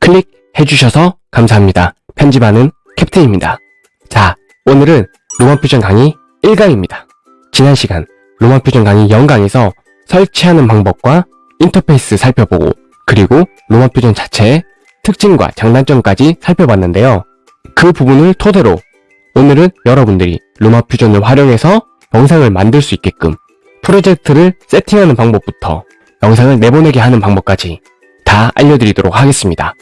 클릭해주셔서 감사합니다. 편집하는 캡틴입니다. 자, 오늘은 로마퓨전 강의 1강입니다. 지난 시간 로마퓨전 강의 0강에서 설치하는 방법과 인터페이스 살펴보고 그리고 로마퓨전 자체의 특징과 장단점까지 살펴봤는데요. 그 부분을 토대로 오늘은 여러분들이 로마 퓨전을 활용해서 영상을 만들 수 있게끔 프로젝트를 세팅하는 방법부터 영상을 내보내게 하는 방법까지 다 알려드리도록 하겠습니다.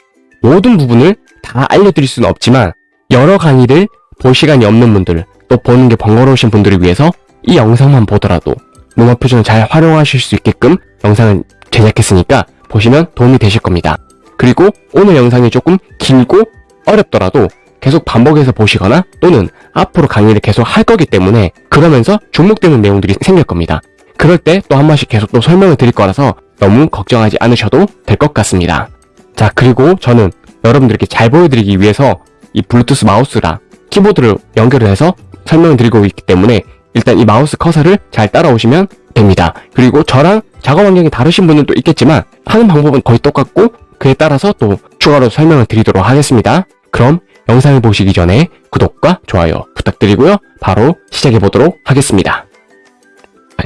모든 부분을 다 알려드릴 수는 없지만 여러 강의를 볼 시간이 없는 분들 또 보는 게 번거로우신 분들을 위해서 이 영상만 보더라도 로마 표준을 잘 활용하실 수 있게끔 영상을 제작했으니까 보시면 도움이 되실 겁니다. 그리고 오늘 영상이 조금 길고 어렵더라도 계속 반복해서 보시거나 또는 앞으로 강의를 계속 할 거기 때문에 그러면서 중복되는 내용들이 생길 겁니다. 그럴 때 또 한 번씩 계속 또 설명을 드릴 거라서 너무 걱정하지 않으셔도 될 것 같습니다. 자 그리고 저는 여러분들께 잘 보여드리기 위해서 이 블루투스 마우스랑 키보드를 연결을 해서 설명을 드리고 있기 때문에 일단 이 마우스 커서를 잘 따라오시면 됩니다. 그리고 저랑 작업 환경이 다르신 또 있겠지만 하는 방법은 거의 똑같고 그에 따라서 또 추가로 설명을 드리도록 하겠습니다. 그럼 영상을 보시기 전에 구독과 좋아요 부탁드리고요. 바로 시작해 보도록 하겠습니다.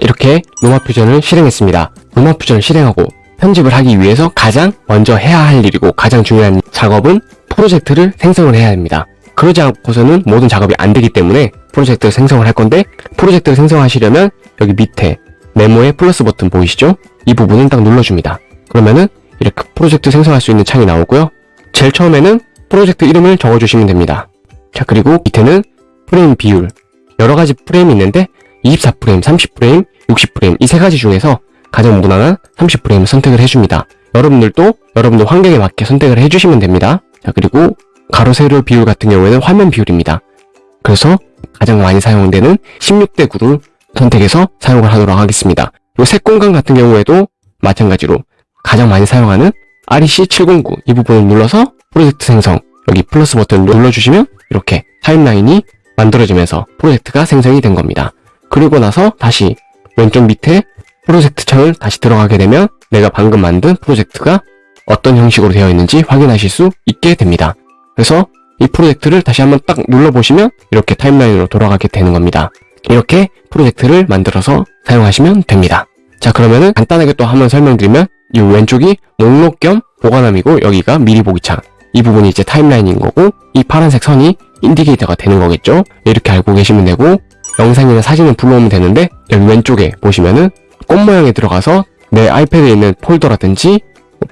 이렇게 로마퓨전을 실행했습니다. 로마퓨전을 실행하고 편집을 하기 위해서 가장 먼저 해야 할 일이고 가장 중요한 작업은 프로젝트를 생성을 해야 합니다. 그러지 않고서는 모든 작업이 안 되기 때문에 프로젝트를 생성을 할 건데 프로젝트를 생성하시려면 여기 밑에 네모의 플러스 버튼 보이시죠? 이 부분을 딱 눌러줍니다. 그러면은 이렇게 프로젝트 생성할 수 있는 창이 나오고요. 제일 처음에는 프로젝트 이름을 적어주시면 됩니다. 자 그리고 밑에는 프레임 비율 여러 가지 프레임이 있는데 24프레임, 30프레임, 60프레임 이 세 가지 중에서 가장 무난한 30프레임을 선택을 해줍니다. 여러분들도 여러분들 환경에 맞게 선택을 해주시면 됩니다. 자 그리고 가로 세로 비율 같은 경우에는 화면 비율입니다. 그래서 가장 많이 사용되는 16대 9를 선택해서 사용을 하도록 하겠습니다. 이 색 공간 같은 경우에도 마찬가지로 가장 많이 사용하는 REC 709 이 부분을 눌러서 프로젝트 생성 여기 플러스 버튼을 눌러주시면 이렇게 타임라인이 만들어지면서 프로젝트가 생성이 된 겁니다. 그리고 나서 다시 왼쪽 밑에 프로젝트 창을 다시 들어가게 되면 내가 방금 만든 프로젝트가 어떤 형식으로 되어 있는지 확인하실 수 있게 됩니다. 그래서 이 프로젝트를 다시 한번 딱 눌러보시면 이렇게 타임라인으로 돌아가게 되는 겁니다. 이렇게 프로젝트를 만들어서 사용하시면 됩니다. 자 그러면은 간단하게 또 한번 설명드리면 이 왼쪽이 목록 겸 보관함이고 여기가 미리 보기 창. 이 부분이 이제 타임라인인 거고 이 파란색 선이 인디케이터가 되는 거겠죠. 이렇게 알고 계시면 되고 영상이나 사진을 불러오면 되는데 여기 왼쪽에 보시면은 꽃 모양에 들어가서 내 아이패드에 있는 폴더라든지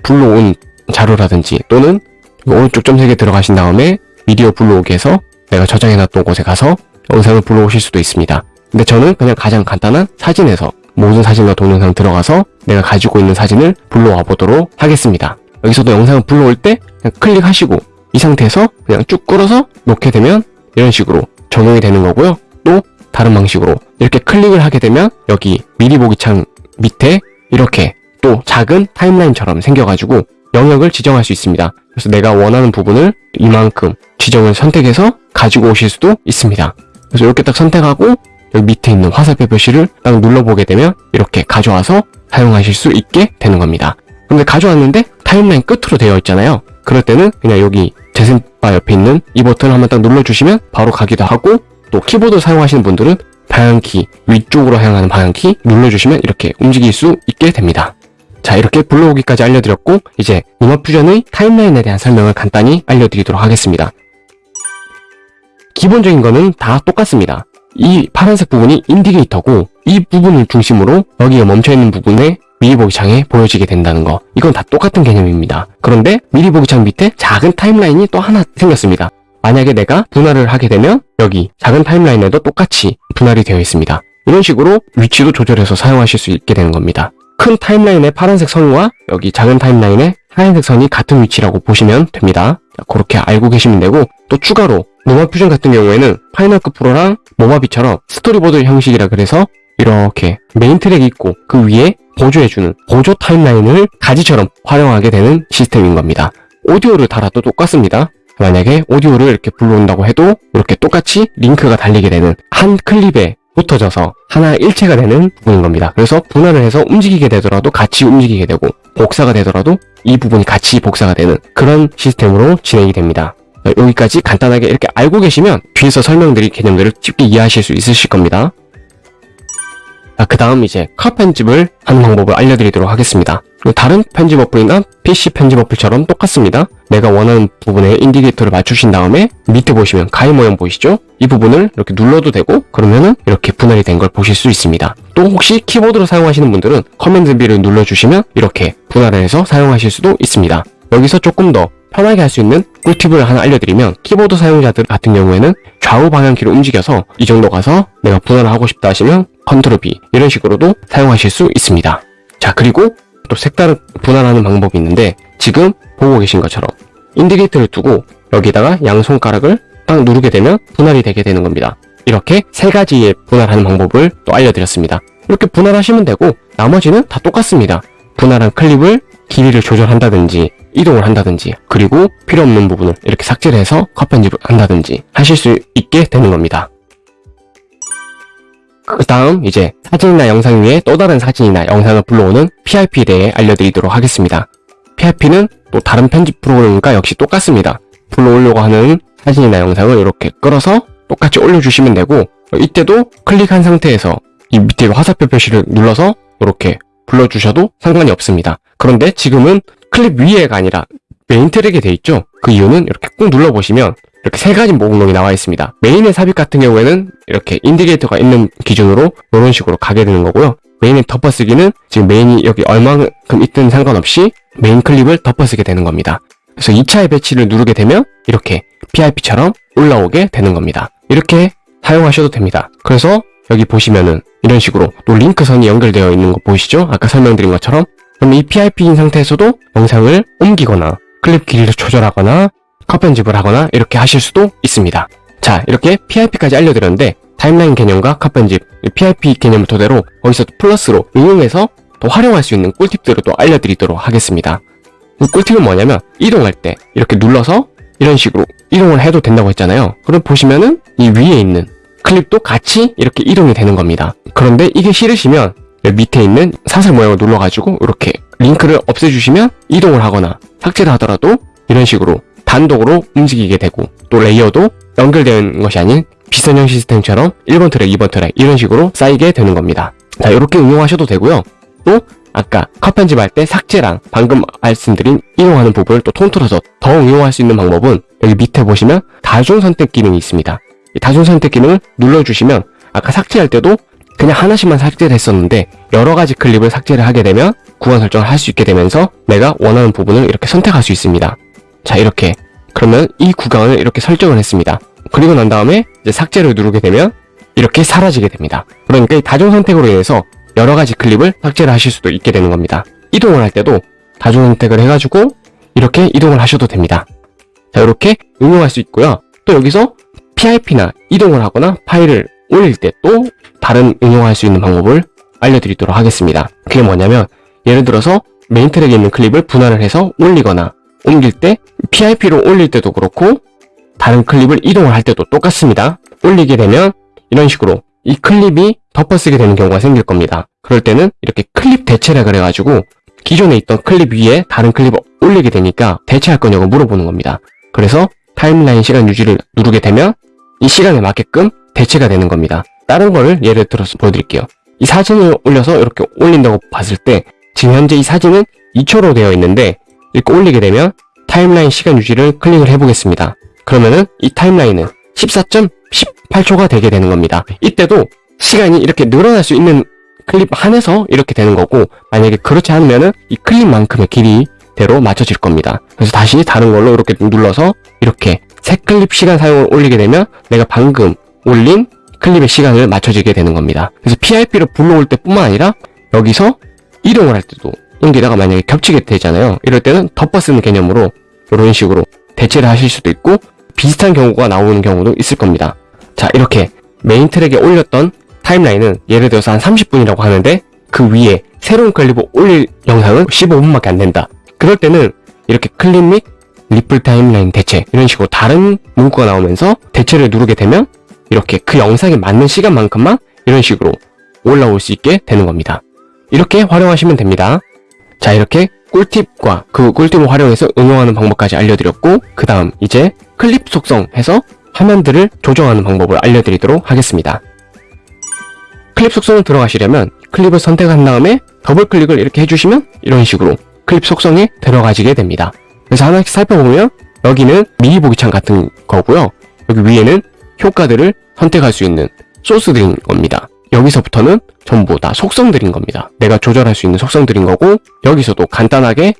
불러온 자료라든지 또는 오른쪽 점색에 들어가신 다음에 미디어 불러오기 해서 내가 저장해놨던 곳에 가서 영상을 불러오실 수도 있습니다. 근데 저는 그냥 가장 간단한 사진에서 모든 사진과 동영상 들어가서 내가 가지고 있는 사진을 불러와 보도록 하겠습니다. 여기서도 영상을 불러올 때 그냥 클릭하시고 이 상태에서 그냥 쭉 끌어서 놓게 되면 이런 식으로 적용이 되는 거고요. 또 다른 방식으로 이렇게 클릭을 하게 되면 여기 미리 보기 창 밑에 이렇게 또 작은 타임라인처럼 생겨가지고 영역을 지정할 수 있습니다. 그래서 내가 원하는 부분을 이만큼 지정을 선택해서 가지고 오실 수도 있습니다. 그래서 이렇게 딱 선택하고 여기 밑에 있는 화살표 표시를 딱 눌러보게 되면 이렇게 가져와서 사용하실 수 있게 되는 겁니다. 근데 가져왔는데 타임라인 끝으로 되어 있잖아요. 그럴 때는 그냥 여기 재생바 옆에 있는 이 버튼을 한번 딱 눌러주시면 바로 가기도 하고 또 키보드 사용하시는 분들은 방향키 위쪽으로 향하는 방향키 눌러주시면 이렇게 움직일 수 있게 됩니다. 자 이렇게 불러오기까지 알려드렸고 이제 융합퓨전의 타임라인에 대한 설명을 간단히 알려드리도록 하겠습니다. 기본적인 거는 다 똑같습니다. 이 파란색 부분이 indicator고 이 부분을 중심으로 여기에 멈춰있는 부분에 미리 보기 창에 보여지게 된다는 거 이건 다 똑같은 개념입니다. 그런데 미리 보기 창 밑에 작은 타임라인이 또 하나 생겼습니다. 만약에 내가 분할을 하게 되면 여기 작은 타임라인에도 똑같이 분할이 되어 있습니다. 이런 식으로 위치도 조절해서 사용하실 수 있게 되는 겁니다. 큰 타임라인의 파란색 선과 여기 작은 타임라인의 하얀색 선이 같은 위치라고 보시면 됩니다. 자, 그렇게 알고 계시면 되고 또 추가로 LumaFusion 같은 경우에는 Final Cut Pro랑 Movavi처럼 스토리보드 형식이라 그래서 이렇게 메인 트랙이 있고 그 위에 보조해주는 보조 타임라인을 가지처럼 활용하게 되는 시스템인 겁니다. 오디오를 달아도 똑같습니다. 만약에 오디오를 이렇게 불러온다고 해도 이렇게 똑같이 링크가 달리게 되는 한 클립에 붙어져서 하나 일체가 되는 부분인 겁니다. 그래서 분할을 해서 움직이게 되더라도 같이 움직이게 되고 복사가 되더라도 이 부분이 같이 복사가 되는 그런 시스템으로 진행이 됩니다. 여기까지 간단하게 이렇게 알고 계시면 뒤에서 설명드릴 개념들을 쉽게 이해하실 수 있으실 겁니다. 그 다음 이제 컷 편집을 하는 방법을 알려드리도록 하겠습니다. 다른 편집 어플이나 PC 편집 어플처럼 똑같습니다. 내가 원하는 부분에 indicator를 맞추신 다음에 밑에 보시면 가위 모양 보이시죠? 이 부분을 이렇게 눌러도 되고 그러면은 이렇게 분할이 된 걸 보실 수 있습니다. 또 혹시 키보드로 사용하시는 분들은 Command B를 눌러주시면 이렇게 분할을 해서 사용하실 수도 있습니다. 여기서 조금 더 편하게 할 수 있는 꿀팁을 하나 알려드리면 키보드 사용자들 같은 경우에는 좌우 방향키를 움직여서 이 정도 가서 내가 분할을 하고 싶다 하시면 Control B 이런 식으로도 사용하실 수 있습니다. 자 그리고 또 색다른 분할하는 방법이 있는데 지금 보고 계신 것처럼 indicator를 두고 여기다가 양손가락을 딱 누르게 되면 분할이 되게 되는 겁니다. 이렇게 세 가지의 분할하는 방법을 또 알려드렸습니다. 이렇게 분할하시면 되고 나머지는 다 똑같습니다. 분할한 클립을 길이를 조절한다든지 이동을 한다든지 그리고 필요 없는 부분을 이렇게 삭제를 해서 컷 편집을 한다든지 하실 수 있게 되는 겁니다. 그 다음 이제 사진이나 영상 위에 또 다른 사진이나 영상을 불러오는 PIP에 대해 알려드리도록 하겠습니다. PIP는 또 다른 편집 프로그램과 역시 똑같습니다. 불러오려고 하는 사진이나 영상을 이렇게 끌어서 똑같이 올려주시면 되고 이때도 클릭한 상태에서 이 밑에 화살표 표시를 눌러서 이렇게 불러주셔도 상관이 없습니다. 그런데 지금은 클립 위에가 아니라 메인 트랙에 돼 있죠? 그 이유는 이렇게 꾹 눌러보시면 이렇게 세 가지 목록이 나와 있습니다. 메인에 삽입 같은 경우에는 이렇게 indicator가 있는 기준으로 이런 식으로 가게 되는 거고요. 메인에 덮어쓰기는 지금 메인이 여기 얼마만큼 있든 상관없이 메인 클립을 덮어쓰게 되는 겁니다. 그래서 2차에 배치를 누르게 되면 이렇게 PIP처럼 올라오게 되는 겁니다. 이렇게 사용하셔도 됩니다. 그래서 여기 보시면은 이런 식으로 또 링크선이 연결되어 있는 거 보이시죠? 아까 설명드린 것처럼 그럼 이 PIP인 상태에서도 영상을 옮기거나 클립 길이를 조절하거나 컷 편집을 하거나 이렇게 하실 수도 있습니다. 자 이렇게 PIP까지 알려드렸는데 타임라인 개념과 컷 편집, PIP 개념을 토대로 거기서 플러스로 응용해서 더 활용할 수 있는 꿀팁들을 또 알려드리도록 하겠습니다. 그 꿀팁은 뭐냐면 이동할 때 이렇게 눌러서 이런 식으로 이동을 해도 된다고 했잖아요. 그럼 보시면은 이 위에 있는 클립도 같이 이렇게 이동이 되는 겁니다. 그런데 이게 싫으시면 밑에 있는 사슬 모양을 눌러가지고 이렇게 링크를 없애주시면 이동을 하거나 삭제를 하더라도 이런 식으로 단독으로 움직이게 되고 또 레이어도 연결되는 것이 아닌 비선형 시스템처럼 1번 트랙, 2번 트랙 이런 식으로 쌓이게 되는 겁니다. 자 이렇게 응용하셔도 되고요. 또 아까 컷 편집할 때 삭제랑 방금 말씀드린 이동하는 부분을 또 통틀어서 더 응용할 수 있는 방법은 여기 밑에 보시면 다중 선택 기능이 있습니다. 이 다중 선택 기능을 눌러주시면 아까 삭제할 때도 그냥 하나씩만 삭제를 했었는데 여러 가지 클립을 삭제를 하게 되면 구간 설정을 할 수 있게 되면서 내가 원하는 부분을 이렇게 선택할 수 있습니다. 자 이렇게 그러면 이 구간을 이렇게 설정을 했습니다. 그리고 난 다음에 이제 삭제를 누르게 되면 이렇게 사라지게 됩니다. 그러니까 이 다중 선택으로 인해서 여러 가지 클립을 삭제를 하실 수도 있게 되는 겁니다. 이동을 할 때도 다중 선택을 해가지고 이렇게 이동을 하셔도 됩니다. 자 이렇게 응용할 수 있고요. 또 여기서 PIP나 이동을 하거나 파일을 올릴 때 또 다른 응용할 수 있는 방법을 알려드리도록 하겠습니다. 그게 뭐냐면 예를 들어서 메인 트랙에 있는 클립을 분할을 해서 올리거나 옮길 때 PIP로 올릴 때도 그렇고 다른 클립을 이동을 할 때도 똑같습니다. 올리게 되면 이런 식으로 이 클립이 덮어쓰게 되는 경우가 생길 겁니다. 그럴 때는 이렇게 클립 대체라 그래가지고 기존에 있던 클립 위에 다른 클립을 올리게 되니까 대체할 거냐고 물어보는 겁니다. 그래서 타임라인 시간 유지를 누르게 되면 이 시간에 맞게끔 대체가 되는 겁니다. 다른 거를 예를 들어서 보여드릴게요. 이 사진을 올려서 이렇게 올린다고 봤을 때 지금 현재 이 사진은 2초로 되어 있는데 이렇게 올리게 되면 타임라인 시간 유지를 클릭을 해보겠습니다. 그러면은 이 타임라인은 14.18초가 되게 되는 겁니다. 이때도 시간이 이렇게 늘어날 수 있는 클립 한에서 이렇게 되는 거고 만약에 그렇지 않으면 은 이 클립만큼의 길이대로 맞춰질 겁니다. 그래서 다시 다른 걸로 이렇게 눌러서 이렇게 새 클립 시간 사용을 올리게 되면 내가 방금 올린 클립의 시간을 맞춰지게 되는 겁니다. 그래서 PIP를 불러올 때 뿐만 아니라 여기서 이동을 할 때도 여기다가 만약에 겹치게 되잖아요. 이럴 때는 덮어 쓰는 개념으로 이런 식으로 대체를 하실 수도 있고 비슷한 경우가 나오는 경우도 있을 겁니다. 자 이렇게 메인 트랙에 올렸던 타임라인은 예를 들어서 한 30분이라고 하는데 그 위에 새로운 클립을 올릴 영상은 15분밖에 안 된다. 그럴 때는 이렇게 클립 및 ripple 타임라인 대체 이런 식으로 다른 문구가 나오면서 대체를 누르게 되면 이렇게 그 영상에 맞는 시간만큼만 이런 식으로 올라올 수 있게 되는 겁니다. 이렇게 활용하시면 됩니다. 자 이렇게 꿀팁과 그 꿀팁을 활용해서 응용하는 방법까지 알려드렸고 그 다음 이제 클립 속성 해서 화면들을 조정하는 방법을 알려드리도록 하겠습니다. 클립 속성을 들어가시려면 클립을 선택한 다음에 더블 클릭을 이렇게 해주시면 이런 식으로 클립 속성에 들어가지게 됩니다. 그래서 하나씩 살펴보면 여기는 미리 보기 창 같은 거고요. 여기 위에는 효과들을 선택할 수 있는 소스들인 겁니다. 여기서부터는 전부 다 속성들인 겁니다. 내가 조절할 수 있는 속성들인 거고 여기서도 간단하게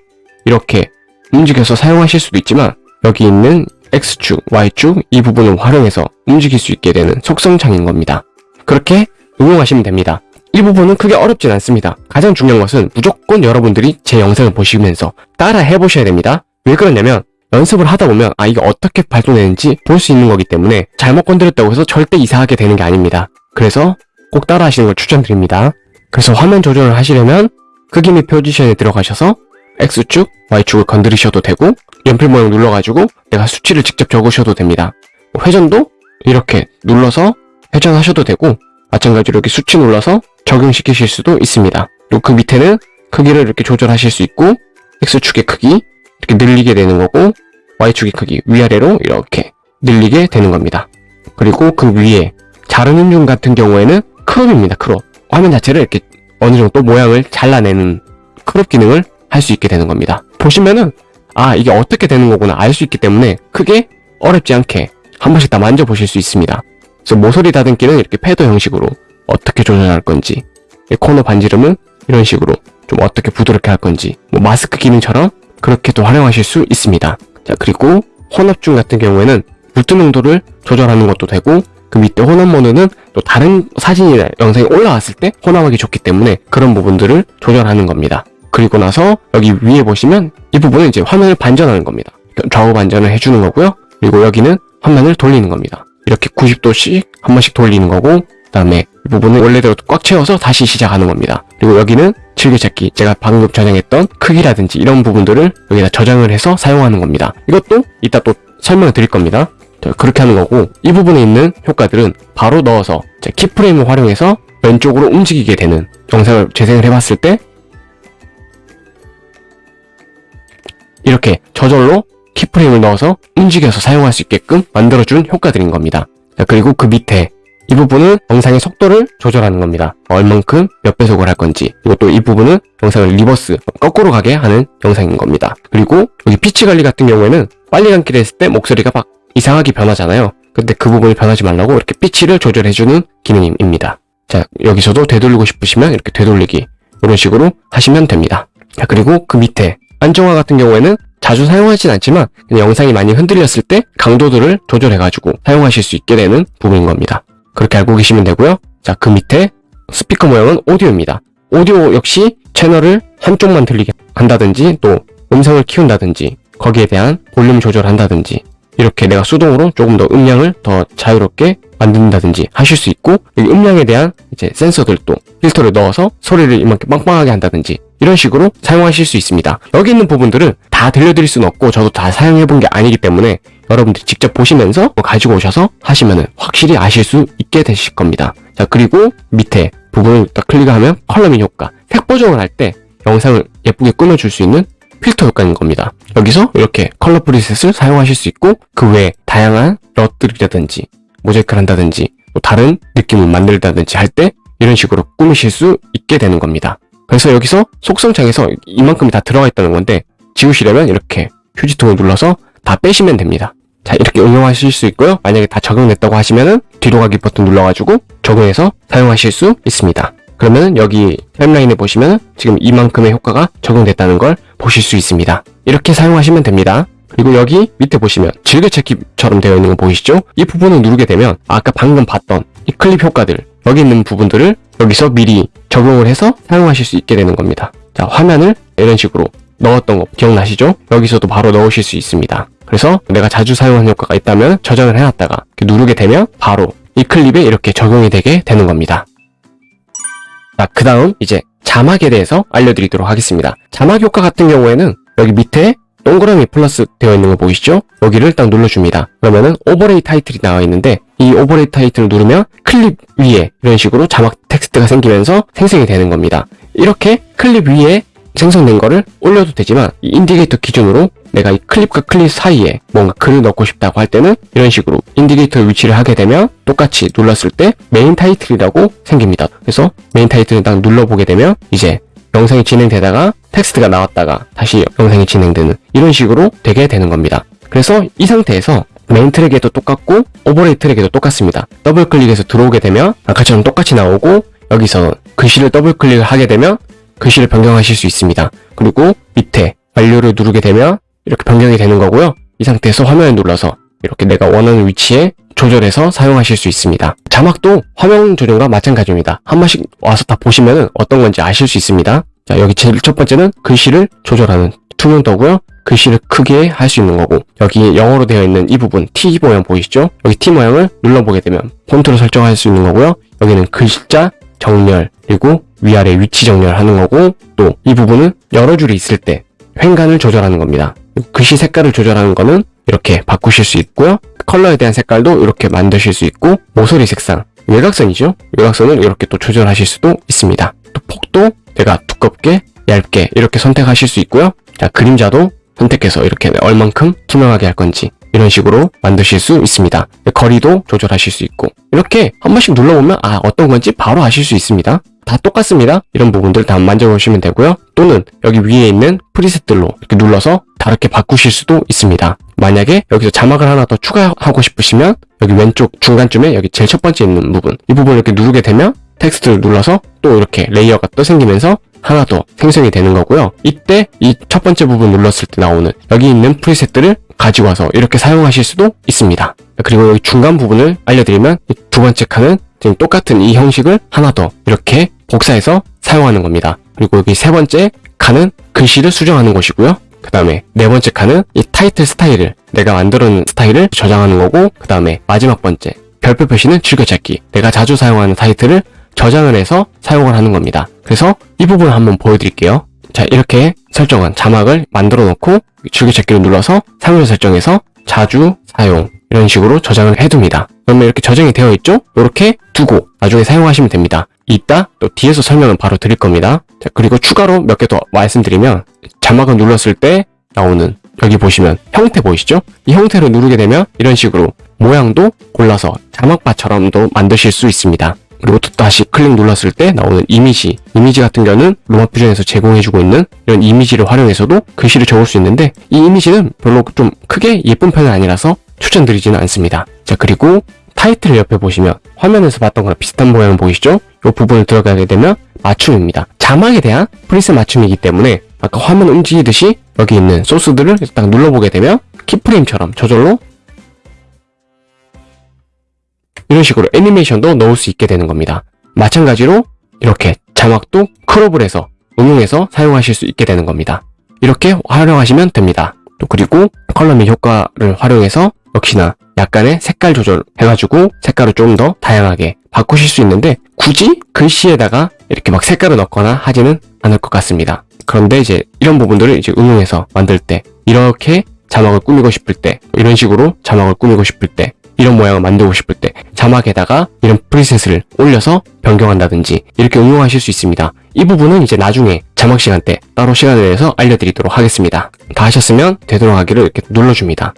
이렇게 움직여서 사용하실 수도 있지만 여기 있는 X축, Y축 이 부분을 활용해서 움직일 수 있게 되는 속성창인 겁니다. 그렇게 응용하시면 됩니다. 이 부분은 크게 어렵진 않습니다. 가장 중요한 것은 무조건 여러분들이 제 영상을 보시면서 따라 해보셔야 됩니다. 왜 그러냐면 연습을 하다 보면 아 이게 어떻게 발동되는지 볼 수 있는 거기 때문에 잘못 건드렸다고 해서 절대 이상하게 되는 게 아닙니다. 그래서 꼭 따라 하시는 걸 추천드립니다. 그래서 화면 조절을 하시려면 크기 및 포지션에 들어가셔서 X축, Y축을 건드리셔도 되고 연필 모양 눌러가지고 내가 수치를 직접 적으셔도 됩니다. 뭐 회전도 이렇게 눌러서 회전하셔도 되고 마찬가지로 이렇게 수치 눌러서 적용시키실 수도 있습니다. 그리고 그 밑에는 크기를 이렇게 조절하실 수 있고 X축의 크기 이렇게 늘리게 되는 거고 Y축의 크기 위아래로 이렇게 늘리게 되는 겁니다. 그리고 그 위에 자르는 중 같은 경우에는 crop입니다. crop. 화면 자체를 이렇게 어느 정도 모양을 잘라내는 crop 기능을 할 수 있게 되는 겁니다. 보시면은 아 이게 어떻게 되는 거구나 알 수 있기 때문에 크게 어렵지 않게 한 번씩 다 만져보실 수 있습니다. 그래서 모서리 다듬기는 이렇게 패드 형식으로 어떻게 조절할 건지 이 코너 반지름은 이런 식으로 좀 어떻게 부드럽게 할 건지 뭐 마스크 기능처럼 그렇게 또 활용하실 수 있습니다. 자 그리고 혼합중 같은 경우에는 물든 농도를 조절하는 것도 되고 그 밑에 혼합 모드는 또 다른 사진이나 영상이 올라왔을 때 혼합하기 좋기 때문에 그런 부분들을 조절하는 겁니다. 그리고 나서 여기 위에 보시면 이 부분은 이제 화면을 반전하는 겁니다. 좌우 반전을 해주는 거고요. 그리고 여기는 화면을 돌리는 겁니다. 이렇게 90도씩 한 번씩 돌리는 거고 그 다음에 이 부분을 원래대로 꽉 채워서 다시 시작하는 겁니다. 그리고 여기는 즐겨찾기 제가 방금 저장했던 크기라든지 이런 부분들을 여기다 저장을 해서 사용하는 겁니다. 이것도 이따 또 설명을 드릴 겁니다. 자, 그렇게 하는 거고 이 부분에 있는 효과들은 바로 넣어서 제 키프레임을 활용해서 왼쪽으로 움직이게 되는 영상을 재생을 해봤을 때 이렇게 저절로 keyframe을 넣어서 움직여서 사용할 수 있게끔 만들어준 효과들인 겁니다. 자, 그리고 그 밑에 이 부분은 영상의 속도를 조절하는 겁니다. 얼만큼 몇 배속을 할 건지 그리고 또 이 부분은 영상을 reverse 거꾸로 가게 하는 영상인 겁니다. 그리고 여기 pitch 관리 같은 경우에는 빨리 감기를 했을 때 목소리가 막 이상하게 변하잖아요. 근데 그 부분이 변하지 말라고 이렇게 pitch를 조절해주는 기능입니다. 자 여기서도 되돌리고 싶으시면 이렇게 되돌리기 이런 식으로 하시면 됩니다. 자 그리고 그 밑에 안정화 같은 경우에는 자주 사용하진 않지만 영상이 많이 흔들렸을 때 강도들을 조절해가지고 사용하실 수 있게 되는 부분인 겁니다. 그렇게 알고 계시면 되고요. 자, 그 밑에 스피커 모양은 오디오입니다. 오디오 역시 채널을 한쪽만 들리게 한다든지 또 음성을 키운다든지 거기에 대한 볼륨 조절한다든지 이렇게 내가 수동으로 조금 더 음량을 더 자유롭게 만든다든지 하실 수 있고 음량에 대한 이제 센서들도 필터를 넣어서 소리를 이만큼 빵빵하게 한다든지 이런 식으로 사용하실 수 있습니다. 여기 있는 부분들은 다 들려드릴 수는 없고 저도 다 사용해본 게 아니기 때문에 여러분들이 직접 보시면서 뭐 가지고 오셔서 하시면은 확실히 아실 수 있게 되실 겁니다. 자 그리고 밑에 부분을 딱 클릭하면 coloring 효과 색 보정을 할 때 영상을 예쁘게 꾸며줄 수 있는 필터 효과인 겁니다. 여기서 이렇게 color preset을 사용하실 수 있고 그 외에 다양한 LUT들이라든지 모자이크를 한다든지 또 다른 느낌을 만들다든지 할 때 이런 식으로 꾸미실 수 있게 되는 겁니다. 그래서 여기서 속성창에서 이만큼이 다 들어가 있다는 건데 지우시려면 이렇게 휴지통을 눌러서 다 빼시면 됩니다. 자 이렇게 응용하실 수 있고요. 만약에 다 적용됐다고 하시면은 뒤로 가기 버튼 눌러가지고 적용해서 사용하실 수 있습니다. 그러면 여기 타임라인에 보시면 지금 이만큼의 효과가 적용됐다는 걸 보실 수 있습니다. 이렇게 사용하시면 됩니다. 그리고 여기 밑에 보시면 즐겨찾기처럼 되어 있는 거 보이시죠? 이 부분을 누르게 되면 아까 방금 봤던 이 클립 효과들 여기 있는 부분들을 여기서 미리 적용을 해서 사용하실 수 있게 되는 겁니다. 자 화면을 이런 식으로 넣었던 거 기억나시죠? 여기서도 바로 넣으실 수 있습니다. 그래서 내가 자주 사용하는 효과가 있다면 저장을 해놨다가 누르게 되면 바로 이 클립에 이렇게 적용이 되게 되는 겁니다. 자, 그 다음 이제 자막에 대해서 알려드리도록 하겠습니다. 자막 효과 같은 경우에는 여기 밑에 동그라미 플러스 되어 있는 거 보이시죠? 여기를 딱 눌러줍니다. 그러면은 overlay title이 나와 있는데 이 overlay title을 누르면 클립 위에 이런 식으로 자막 텍스트가 생기면서 생성이 되는 겁니다. 이렇게 클립 위에 생성된 거를 올려도 되지만 이 indicator 기준으로 내가 이 클립과 클립 사이에 뭔가 글을 넣고 싶다고 할 때는 이런 식으로 indicator 위치를 하게 되면 똑같이 눌렀을 때 main title이라고 생깁니다. 그래서 main title을 딱 눌러보게 되면 이제 영상이 진행되다가 텍스트가 나왔다가 다시 영상이 진행되는 이런 식으로 되게 되는 겁니다. 그래서 이 상태에서 main track에도 똑같고 overlay track에도 똑같습니다. 더블 클릭해서 들어오게 되면 아까처럼 똑같이 나오고 여기서 글씨를 더블 클릭을 하게 되면 글씨를 변경하실 수 있습니다. 그리고 밑에 완료를 누르게 되면 이렇게 변경이 되는 거고요. 이 상태에서 화면을 눌러서 이렇게 내가 원하는 위치에 조절해서 사용하실 수 있습니다. 자막도 화면 조정과 마찬가지입니다. 한 번씩 와서 다 보시면 어떤 건지 아실 수 있습니다. 자, 여기 제일 첫 번째는 글씨를 조절하는 투명도고요. 글씨를 크게 할 수 있는 거고 여기 영어로 되어 있는 이 부분 T 모양 보이시죠? 여기 T 모양을 눌러보게 되면 폰트로 설정할 수 있는 거고요. 여기는 글자 정렬 그리고 위아래 위치 정렬하는 거고 또 이 부분은 여러 줄이 있을 때 횡간을 조절하는 겁니다. 글씨 색깔을 조절하는 거는 이렇게 바꾸실 수 있고요. 컬러에 대한 색깔도 이렇게 만드실 수 있고 모서리 색상 외곽선이죠. 외곽선을 이렇게 또 조절하실 수도 있습니다. 또 폭도 내가 두껍게 얇게 이렇게 선택하실 수 있고요. 자 그림자도 선택해서 이렇게 얼만큼 투명하게 할 건지 이런 식으로 만드실 수 있습니다. 거리도 조절하실 수 있고 이렇게 한 번씩 눌러보면 아 어떤 건지 바로 아실 수 있습니다. 다 똑같습니다. 이런 부분들 다 만져보시면 되고요. 또는 여기 위에 있는 preset들로 이렇게 눌러서 다르게 바꾸실 수도 있습니다. 만약에 여기서 자막을 하나 더 추가하고 싶으시면 여기 왼쪽 중간쯤에 여기 제일 첫 번째 있는 부분 이 부분을 이렇게 누르게 되면 텍스트를 눌러서 또 이렇게 layer가 또 생기면서 하나 더 생성이 되는 거고요. 이때 이 첫 번째 부분 눌렀을 때 나오는 여기 있는 preset들을 가지고 와서 이렇게 사용하실 수도 있습니다. 그리고 여기 중간 부분을 알려드리면 두 번째 칸은 지금 똑같은 이 형식을 하나 더 이렇게 복사해서 사용하는 겁니다. 그리고 여기 세 번째 칸은 글씨를 수정하는 곳이고요. 그 다음에 네 번째 칸은 이 타이틀 스타일을 내가 만들어 놓은 스타일을 저장하는 거고 그 다음에 마지막 번째 별표 표시는 즐겨찾기 내가 자주 사용하는 타이틀을 저장을 해서 사용을 하는 겁니다. 그래서 이 부분을 한번 보여드릴게요. 자 이렇게 설정한 자막을 만들어 놓고 즐겨찾기를 눌러서 사용자 설정에서 자주 사용 이런 식으로 저장을 해둡니다. 그러면 이렇게 저장이 되어 있죠? 이렇게 두고 나중에 사용하시면 됩니다. 이따 또 뒤에서 설명을 바로 드릴 겁니다. 자, 그리고 추가로 몇 개 더 말씀드리면 자막을 눌렀을 때 나오는 여기 보시면 형태 보이시죠? 이 형태를 누르게 되면 이런 식으로 모양도 골라서 자막바처럼도 만드실 수 있습니다. 그리고 또 다시 클릭 눌렀을 때 나오는 이미지 이미지 같은 경우는 로마 퓨전에서 제공해주고 있는 이런 이미지를 활용해서도 글씨를 적을 수 있는데 이 이미지는 별로 좀 크게 예쁜 편은 아니라서 추천드리지는 않습니다. 자 그리고 타이틀 옆에 보시면 화면에서 봤던 거랑 비슷한 모양 보이시죠? 이 부분을 들어가게 되면 맞춤입니다. 자막에 대한 프리셋 맞춤이기 때문에 아까 화면 움직이듯이 여기 있는 소스들을 딱 눌러보게 되면 키프레임처럼 저절로 이런 식으로 애니메이션도 넣을 수 있게 되는 겁니다. 마찬가지로 이렇게 자막도 크롭을 해서 응용해서 사용하실 수 있게 되는 겁니다. 이렇게 활용하시면 됩니다. 또 그리고 컬러 및 효과를 활용해서 역시나 약간의 색깔 조절 해가지고 색깔을 좀 더 다양하게 바꾸실 수 있는데 굳이 글씨에다가 이렇게 막 색깔을 넣거나 하지는 않을 것 같습니다. 그런데 이제 이런 부분들을 이제 응용해서 만들 때 이렇게 자막을 꾸미고 싶을 때 이런 식으로 자막을 꾸미고 싶을 때 이런 모양을 만들고 싶을 때 자막에다가 이런 프리셋을 올려서 변경한다든지 이렇게 응용하실 수 있습니다. 이 부분은 이제 나중에 자막 시간 때 따로 시간을 내서 알려드리도록 하겠습니다. 다 하셨으면 되도록 하기를 이렇게 눌러줍니다.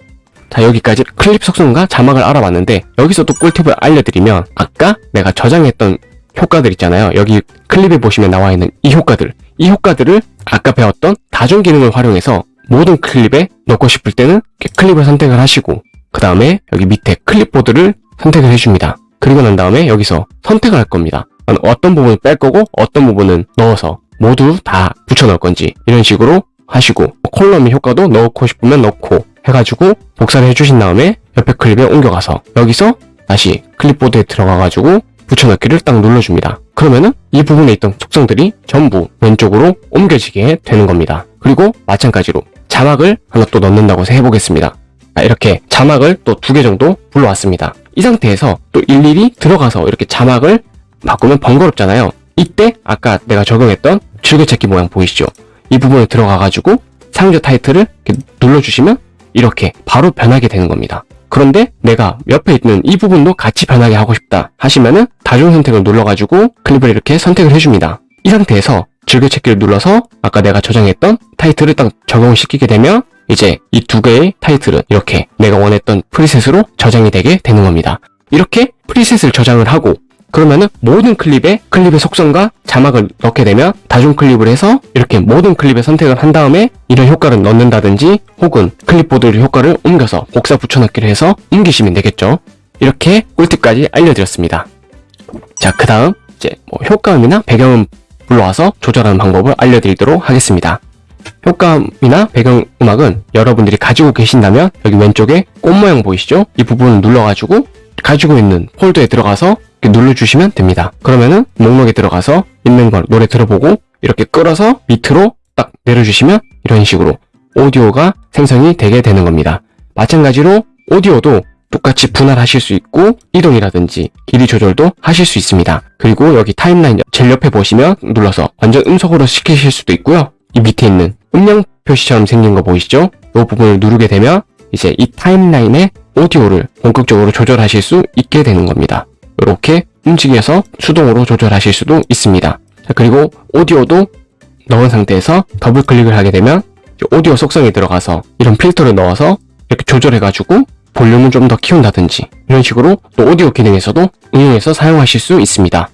자 여기까지 클립 속성과 자막을 알아봤는데 여기서 또 꿀팁을 알려드리면 아까 내가 저장했던 효과들 있잖아요. 여기 클립에 보시면 나와 있는 이 효과들 이 효과들을 아까 배웠던 다중 기능을 활용해서 모든 클립에 넣고 싶을 때는 클립을 선택을 하시고 그 다음에 여기 밑에 클립보드를 선택을 해줍니다. 그리고 난 다음에 여기서 선택을 할 겁니다. 어떤 부분을 뺄 거고 어떤 부분은 넣어서 모두 다 붙여 넣을 건지 이런 식으로 하시고 콜럼의 효과도 넣고 싶으면 넣고 해가지고 복사를 해주신 다음에 옆에 클립에 옮겨가서 여기서 다시 클립보드에 들어가가지고 붙여넣기를 딱 눌러줍니다. 그러면은 이 부분에 있던 속성들이 전부 왼쪽으로 옮겨지게 되는 겁니다. 그리고 마찬가지로 자막을 하나 또 넣는다고 해보겠습니다. 이렇게 자막을 또 두 개 정도 불러왔습니다. 이 상태에서 또 일일이 들어가서 이렇게 자막을 바꾸면 번거롭잖아요. 이때 아까 내가 적용했던 줄기찾기 모양 보이시죠? 이 부분에 들어가가지고 사용자 타이틀을 눌러주시면 이렇게 바로 변하게 되는 겁니다. 그런데 내가 옆에 있는 이 부분도 같이 변하게 하고 싶다 하시면은 다중 선택을 눌러가지고 클립을 이렇게 선택을 해줍니다. 이 상태에서 즐겨찾기를 눌러서 아까 내가 저장했던 타이틀을 딱 적용을 시키게 되면 이제 이 두 개의 타이틀은 이렇게 내가 원했던 preset으로 저장이 되게 되는 겁니다. 이렇게 preset을 저장을 하고 그러면은 모든 클립에 클립의 속성과 자막을 넣게 되면 다중 클립을 해서 이렇게 모든 클립에 선택을 한 다음에 이런 효과를 넣는다든지 혹은 클립보드 효과를 옮겨서 복사 붙여넣기를 해서 옮기시면 되겠죠. 이렇게 꿀팁까지 알려드렸습니다. 자, 그 다음 이제 뭐 효과음이나 배경음 불러와서 조절하는 방법을 알려드리도록 하겠습니다. 효과음이나 배경음악은 여러분들이 가지고 계신다면 여기 왼쪽에 꽃 모양 보이시죠? 이 부분을 눌러가지고 가지고 있는 폴더에 들어가서 이렇게 눌러주시면 됩니다. 그러면은 목록에 들어가서 있는 걸 노래 들어보고 이렇게 끌어서 밑으로 딱 내려주시면 이런 식으로 오디오가 생성이 되게 되는 겁니다. 마찬가지로 오디오도 똑같이 분할하실 수 있고 이동이라든지 길이 조절도 하실 수 있습니다. 그리고 여기 timeline 제일 옆에 보시면 눌러서 완전 음소거로 시키실 수도 있고요. 이 밑에 있는 음량 표시처럼 생긴 거 보이시죠? 이 부분을 누르게 되면 이제 이 timeline의 오디오를 본격적으로 조절하실 수 있게 되는 겁니다. 이렇게 움직여서 수동으로 조절하실 수도 있습니다. 자, 그리고 오디오도 넣은 상태에서 더블 클릭을 하게 되면 오디오 속성에 들어가서 이런 필터를 넣어서 이렇게 조절해가지고 볼륨을 좀 더 키운다든지 이런 식으로 또 오디오 기능에서도 응용해서 사용하실 수 있습니다.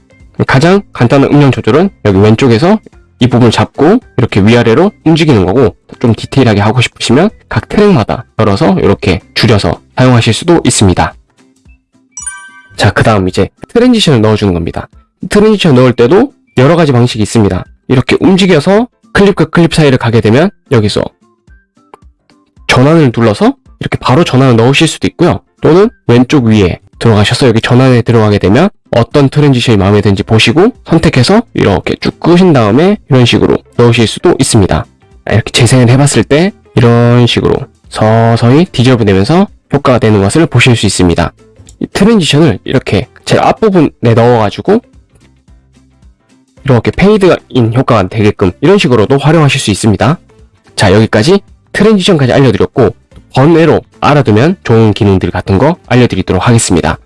가장 간단한 음량 조절은 여기 왼쪽에서 이 부분을 잡고 이렇게 위아래로 움직이는 거고 좀 디테일하게 하고 싶으시면 각 트랙마다 열어서 이렇게 줄여서 사용하실 수도 있습니다. 자, 그 다음 이제 transition을 넣어주는 겁니다. transition 넣을 때도 여러 가지 방식이 있습니다. 이렇게 움직여서 클립과 클립 사이를 가게 되면 여기서 전환을 눌러서 이렇게 바로 전환을 넣으실 수도 있고요. 또는 왼쪽 위에 들어가셔서 여기 전환에 들어가게 되면 어떤 transition이 마음에 드는지 보시고 선택해서 이렇게 쭉 끄신 다음에 이런 식으로 넣으실 수도 있습니다. 이렇게 재생을 해봤을 때 이런 식으로 서서히 dissolve 되면서 효과가 되는 것을 보실 수 있습니다. 이 transition을 이렇게 제일 앞부분에 넣어가지고 이렇게 fade in 효과가 되게끔 이런 식으로도 활용하실 수 있습니다. 자 여기까지 transition까지 알려드렸고 번외로 알아두면 좋은 기능들 같은 거 알려드리도록 하겠습니다.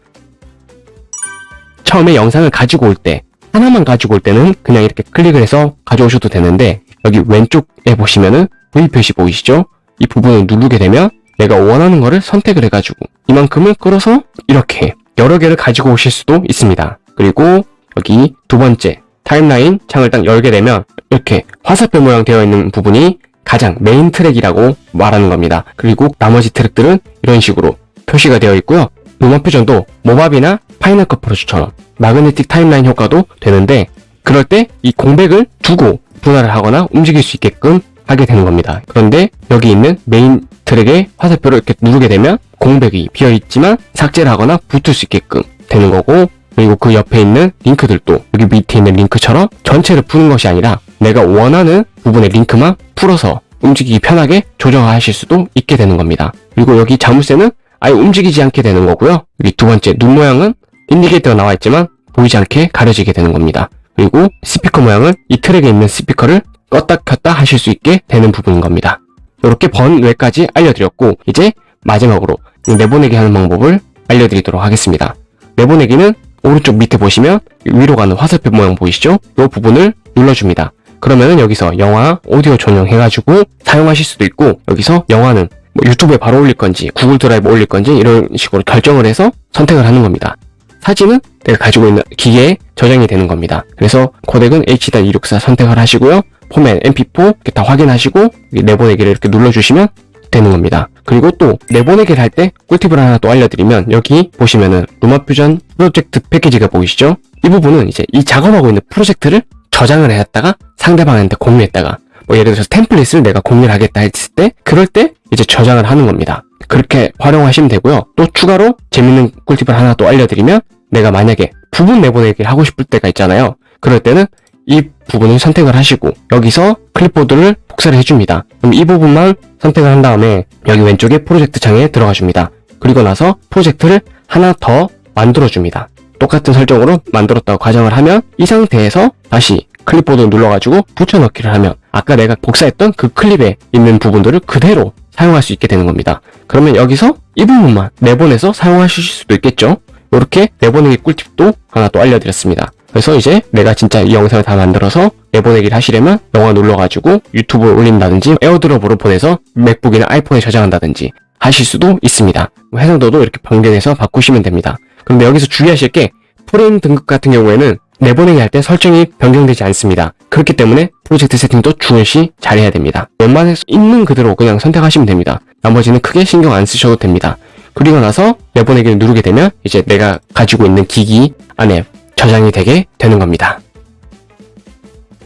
처음에 영상을 가지고 올 때 하나만 가지고 올 때는 그냥 이렇게 클릭을 해서 가져오셔도 되는데 여기 왼쪽에 보시면은 V 표시 보이시죠? 이 부분을 누르게 되면 내가 원하는 거를 선택을 해가지고 이만큼을 끌어서 이렇게 여러 개를 가지고 오실 수도 있습니다. 그리고 여기 두 번째 timeline 창을 딱 열게 되면 이렇게 화살표 모양 되어 있는 부분이 가장 main track이라고 말하는 겁니다. 그리고 나머지 트랙들은 이런 식으로 표시가 되어 있고요. LumaFusion도 Movavi나 Final Cut Pro처럼 magnetic timeline 효과도 되는데 그럴 때 이 공백을 두고 분할을 하거나 움직일 수 있게끔 하게 되는 겁니다. 그런데 여기 있는 main track의 화살표를 이렇게 누르게 되면 공백이 비어있지만 삭제를 하거나 붙을 수 있게끔 되는 거고 그리고 그 옆에 있는 링크들도 여기 밑에 있는 링크처럼 전체를 푸는 것이 아니라 내가 원하는 부분의 링크만 풀어서 움직이기 편하게 조정하실 수도 있게 되는 겁니다. 그리고 여기 자물쇠는 아예 움직이지 않게 되는 거고요. 여기 두 번째 눈 모양은 indicator가 나와 있지만 보이지 않게 가려지게 되는 겁니다. 그리고 스피커 모양은 이 트랙에 있는 스피커를 껐다 켰다 하실 수 있게 되는 부분인 겁니다. 이렇게 번외까지 알려드렸고 이제 마지막으로 내보내기 하는 방법을 알려드리도록 하겠습니다. 내보내기는 오른쪽 밑에 보시면 위로 가는 화살표 모양 보이시죠? 이 부분을 눌러줍니다. 그러면은 여기서 영화, 오디오 전용 해가지고 사용하실 수도 있고 여기서 영화는 뭐 유튜브에 바로 올릴 건지 구글 드라이브 올릴 건지 이런 식으로 결정을 해서 선택을 하는 겁니다. 사진은 내가 가지고 있는 기계에 저장이 되는 겁니다. 그래서 코덱은 H.264 선택을 하시고요. 포맷 MP4 이렇게 다 확인하시고 내보내기를 이렇게 눌러주시면 되는 겁니다. 그리고 또 내보내기를 할 때 꿀팁을 하나 또 알려드리면 여기 보시면은 루마 퓨전 프로젝트 패키지가 보이시죠? 이 부분은 이제 이 작업하고 있는 프로젝트를 저장을 해놨다가 상대방한테 공유했다가 뭐 예를 들어서 템플릿을 내가 공유를 하겠다 했을 때 그럴 때 이제 저장을 하는 겁니다. 그렇게 활용하시면 되고요. 또 추가로 재밌는 꿀팁을 하나 또 알려드리면 내가 만약에 부분 내보내기를 하고 싶을 때가 있잖아요. 그럴 때는 이 부분을 선택을 하시고 여기서 클립보드를 복사를 해줍니다. 그럼 이 부분만 선택을 한 다음에 여기 왼쪽에 프로젝트 창에 들어가 줍니다. 그리고 나서 프로젝트를 하나 더 만들어 줍니다. 똑같은 설정으로 만들었다고 가정을 하면 이 상태에서 다시 클립보드 눌러가지고 붙여넣기를 하면 아까 내가 복사했던 그 클립에 있는 부분들을 그대로 사용할 수 있게 되는 겁니다. 그러면 여기서 이 부분만 내보내서 사용하실 수도 있겠죠? 이렇게 내보내기 꿀팁도 하나 또 알려드렸습니다. 그래서 이제 내가 진짜 이 영상을 다 만들어서 내보내기를 하시려면 영화 눌러가지고 유튜브에 올린다든지 에어드롭으로 보내서 맥북이나 아이폰에 저장한다든지 하실 수도 있습니다. 해상도도 이렇게 변경해서 바꾸시면 됩니다. 그런데 여기서 주의하실 게 프레임 등급 같은 경우에는 내보내기 할 때 설정이 변경되지 않습니다. 그렇기 때문에 프로젝트 세팅도 중요시 잘해야 됩니다. 웬만해서 있는 그대로 그냥 선택하시면 됩니다. 나머지는 크게 신경 안 쓰셔도 됩니다. 그리고 나서 내보내기를 누르게 되면 이제 내가 가지고 있는 기기 안에 저장이 되게 되는 겁니다.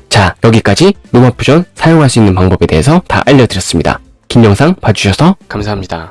자, 여기까지 로마 퓨전 사용할 수 있는 방법에 대해서 다 알려드렸습니다. 긴 영상 봐주셔서 감사합니다.